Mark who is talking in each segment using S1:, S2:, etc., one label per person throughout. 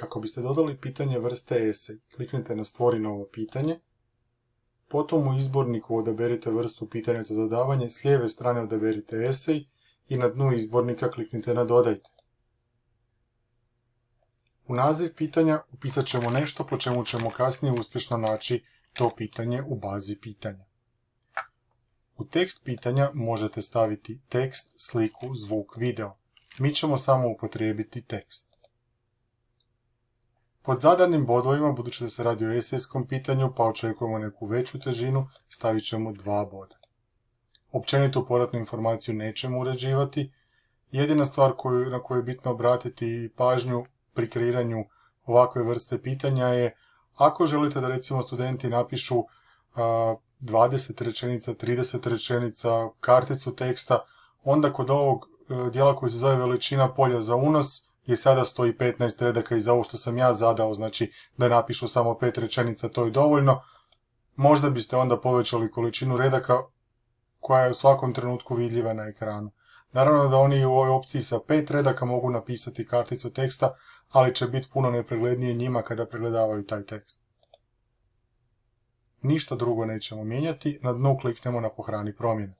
S1: Kako biste dodali pitanje vrste esej, kliknite na stvori novo pitanje, potom u izborniku odaberite vrstu pitanja za dodavanje, s lijeve strane odaberite esej i na dnu izbornika kliknite na dodajte. U naziv pitanja upisat ćemo nešto po čemu ćemo kasnije uspješno naći to pitanje u bazi pitanja. U tekst pitanja možete staviti tekst, sliku, zvuk, video. Mi ćemo samo upotrijebiti tekst. Pod zadanim bodovima, budući da se radi o esejskom pitanju, pa očekujemo neku veću težinu, stavit ćemo dva boda. Općenitu poratnu informaciju nećemo uređivati. Jedina stvar na koju je bitno obratiti pažnju pri kreiranju ovakve vrste pitanja je ako želite da recimo studenti napišu 20 rečenica, 30 rečenica, karticu teksta, onda kod ovog e, dijela koji se zove veličina polja za unos je sada stoji 15 redaka i za ovo što sam ja zadao, znači da napišu samo 5 rečenica, to je dovoljno. Možda biste onda povećali količinu redaka koja je u svakom trenutku vidljiva na ekranu. Naravno da oni u ovoj opciji sa 5 redaka mogu napisati karticu teksta, ali će biti puno nepreglednije njima kada pregledavaju taj tekst. Ništa drugo nećemo mijenjati, na dnu kliknemo na pohrani promjene.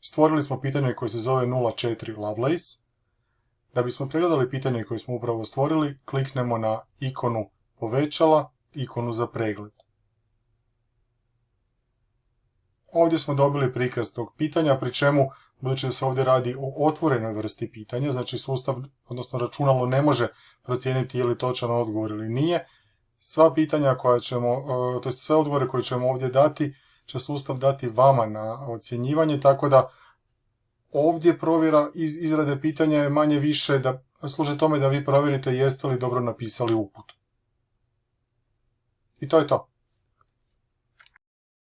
S1: Stvorili smo pitanje koje se zove 04 Lovelace. Da bismo pregledali pitanje koje smo upravo stvorili, kliknemo na ikonu povećala, ikonu za pregled. Ovdje smo dobili prikaz tog pitanja, pri čemu, budući da se ovdje radi o otvorenoj vrsti pitanja, znači sustav, odnosno računalo ne može procijeniti je li točan odgovor ili nije, sva pitanja koja ćemo, e, to sve odgovore koje ćemo ovdje dati, će sustav dati vama na ocjenjivanje, tako da ovdje provjera iz izrade pitanja je manje više da služe tome da vi provjerite jeste li dobro napisali uput. I to je to.